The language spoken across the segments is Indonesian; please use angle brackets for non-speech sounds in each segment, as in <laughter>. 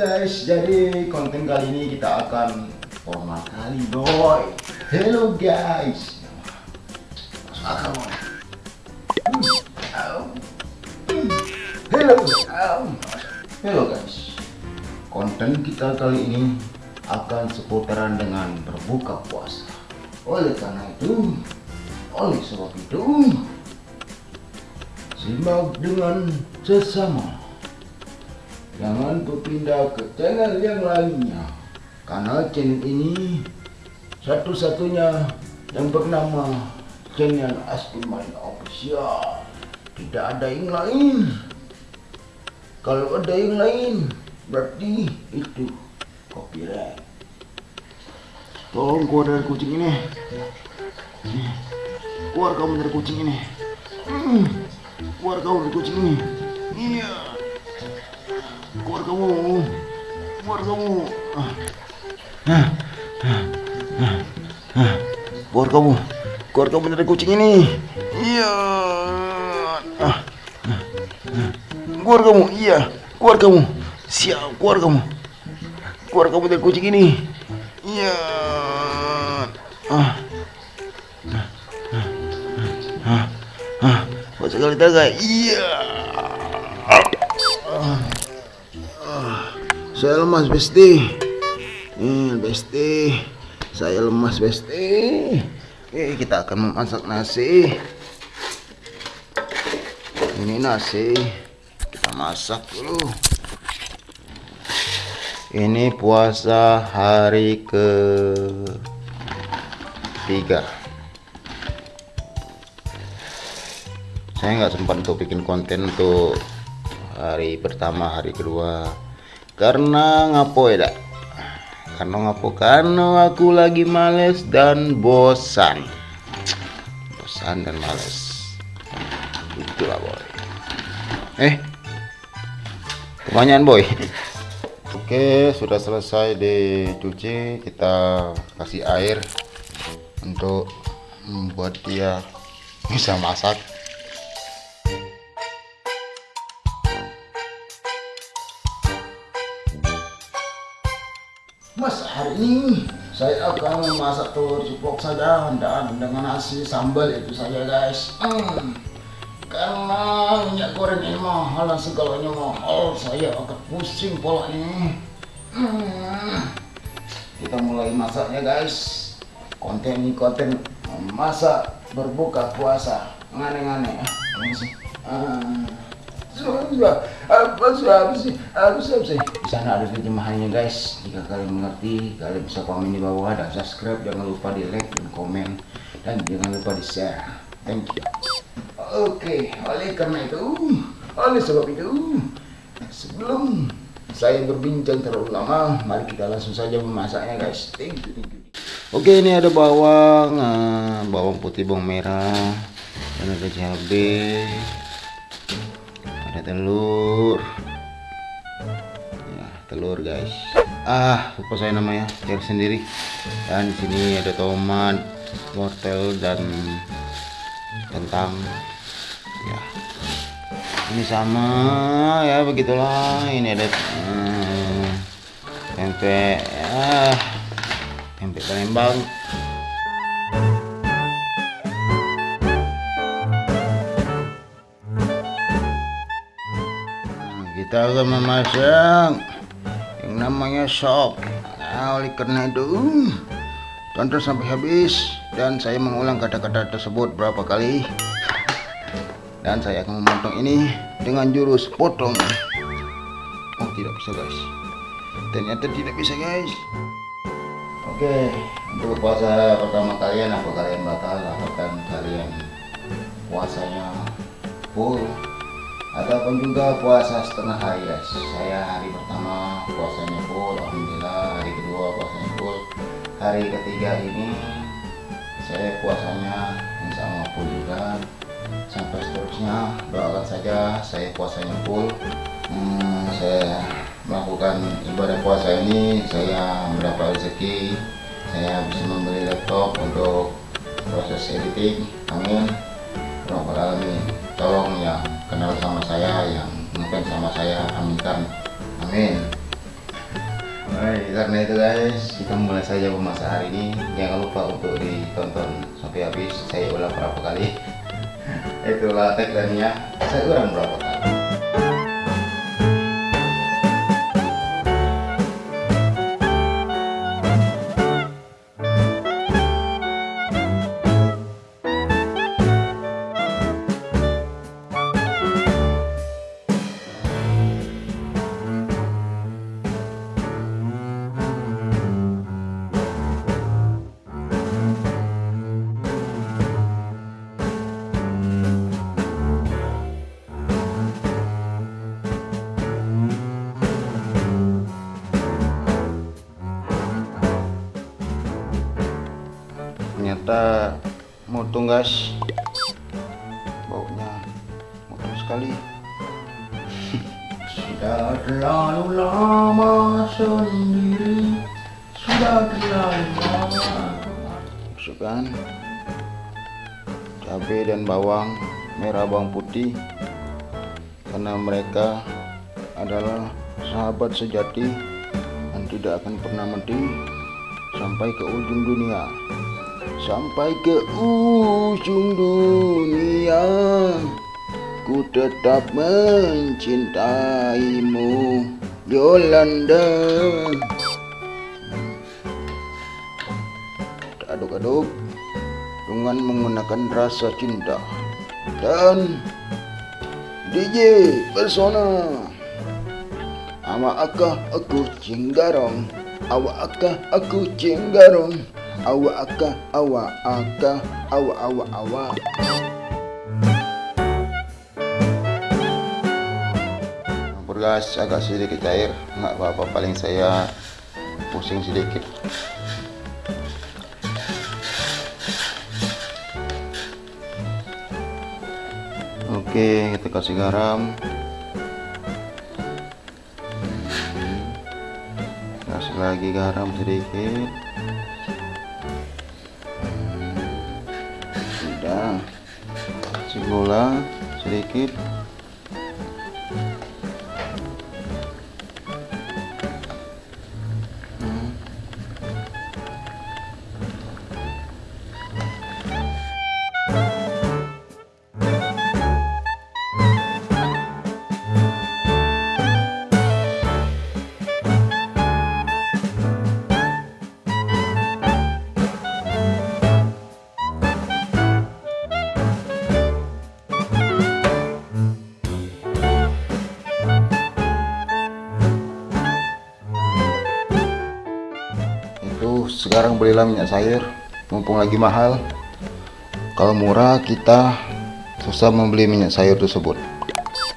guys, jadi konten kali ini kita akan formal kali boy. Hello guys. Masuk Hello. Hello guys. Konten kita kali ini akan seputaran dengan berbuka puasa. Oleh karena itu, oleh sebab itu, simak dengan sesama jangan berpindah ke channel yang lainnya. Karena channel ini satu-satunya yang bernama channel Astiman Official. Tidak ada yang lain. Kalau ada yang lain berarti itu copyright. Tolong keluar dari kucing ini. Keluar kamu dari kucing ini. Hmm, keluar kamu dari kucing ini. Iya keluar kamu. Keluar kamu. Ah. Ah, ah, ah, ah. keluar kamu. Keluar kamu dari kucing ini. Iya. Ah, ah, ah. keluar kamu. Iya. Keluar kamu. Siap. Keluar kamu. Keluar kamu dari kucing ini. Iya. Ah ah ah ah ah Buat sekali taga iya saya lemas besti. Hmm, besti. Saya lemas besti. Oke kita akan memasak nasi. Ini nasi. Kita masak dulu. Ini puasa hari ke tiga saya nggak sempat untuk bikin konten untuk hari pertama hari kedua karena ngapo ya dak? Karena ngapo? Karena aku lagi males dan bosan. Bosan dan males. Itulah boy. Eh kebanyakan boy. Oke sudah selesai dicuci. Kita kasih air untuk membuat dia bisa masak Mas, hari ini saya akan memasak telur ceplok saja dan dengan nasi sambal itu saja guys. Hmm. Karena minyak goreng ini mahal dan segalanya mahal, saya akan pusing polanya. Hmm. Kita mulai masaknya guys. Konten ini konten memasak berbuka puasa. Ngane-ngane ya. Di sana ada terjemahannya guys. Jika kalian mengerti kalian bisa komen di bawah dan subscribe jangan lupa di like dan komen dan jangan lupa di share. Thank you. Oke oleh karena itu oleh sebab itu sebelum saya berbincang terlalu lama mari kita langsung saja memasaknya guys. Thank you thank you. Oke ini ada bawang. Eh, bawang putih bawang merah. Dan ada cabai ada telur. Ya telur guys. Ah lupa saya namanya. Cari sendiri. Dan di sini ada tomat wortel dan kentang. Ya. Ini sama ya begitulah. Ini ada hmm, tempe ya. Tempe Palembang kita akan memasak yang namanya sop nah, oleh karena itu. Tonton sampai habis. Dan saya mengulang kata-kata tersebut berapa kali. <laughs> Dan saya akan memotong ini dengan jurus potong. Oh tidak bisa guys. Ternyata tidak bisa guys. Oke untuk puasa pertama kalian apa kalian batal? Apakah kalian puasanya full ataupun juga puasa setengah hari guys. Saya hari pertama puasanya full alhamdulillah. Hari kedua puasanya full. Hari ketiga ini saya puasanya insya Allah full juga. Sampai seterusnya doakan saja saya puasanya full. Hmm, saya melakukan ibadah puasa ini saya mendapat rezeki saya bisa membeli laptop untuk proses editing. Amin. Tolong ya kenal sama saya yang mungkin sama saya aminkan amin Baik, karena itu guys, kita mulai saja memasak hari ini. Jangan lupa untuk ditonton sampai habis. Saya ulang berapa kali. <laughs> Itulah tagline-nya. Saya ulang berapa kali. Ternyata motong guys. Baunya motong sekali. <laughs> Sudah terlalu lama sendiri. Sudah terlalu lama. Masukkan. Cabai dan bawang merah bawang putih. Karena mereka adalah sahabat sejati dan tidak akan pernah mati sampai ke ujung dunia sampai ke ujung dunia ku tetap mencintaimu Yolanda. Aduk-aduk dengan menggunakan rasa cinta dan DJ Persona. Ama akah aku cinggarong Awa akah aku cinggarong Awa akah awa akah awa awa awa Campur gas agak sedikit cair nggak apa-apa paling saya pusing sedikit Oke, kita kasih garam. Kasih lagi garam sedikit. Gula sedikit. Sekarang belilah minyak sayur mumpung lagi mahal. Kalau murah kita susah membeli minyak sayur tersebut.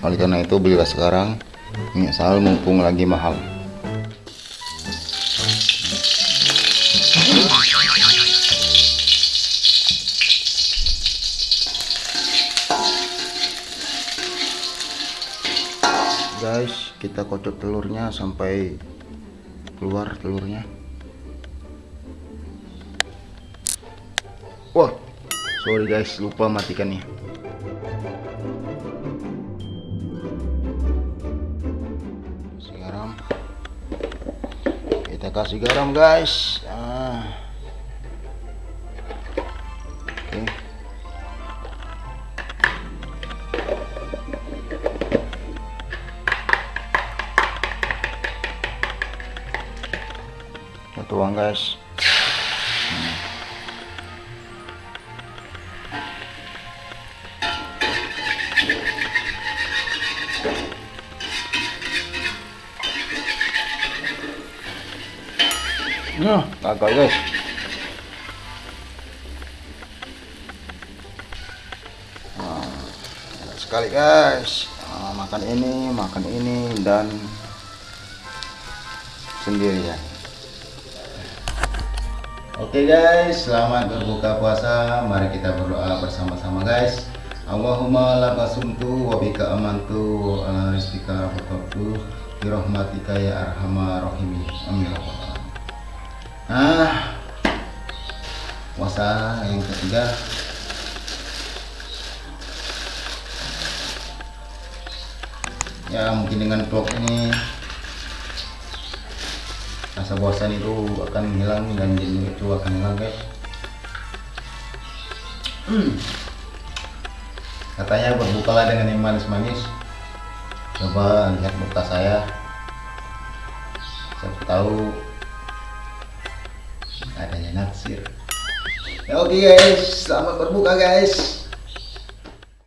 Oleh karena itu belilah sekarang minyak sayur mumpung lagi mahal. Guys kita kocok telurnya sampai keluar telurnya Wah, sorry guys, lupa matikannya. Garam. Kita kasih garam guys. Ah. Oke. Kita tuang guys. Gagal guys. Nah, enak sekali guys. Nah, makan ini, makan ini dan sendirian. Oke guys, selamat berbuka puasa. Mari kita berdoa bersama-sama guys. Allahumma laka sumtu wa bika amantu wa ala rizqika fatabtu bi rahmatika ya arhamar rahimin. Amin. Nah, puasa yang ketiga. Ya mungkin dengan vlog ini rasa bosan itu akan hilang dan jenuh itu akan hilang guys. <clears throat> Katanya berbukalah dengan yang manis-manis. Coba lihat muka saya. Siapa tahu adanya naksir oke okay guys. Selamat berbuka guys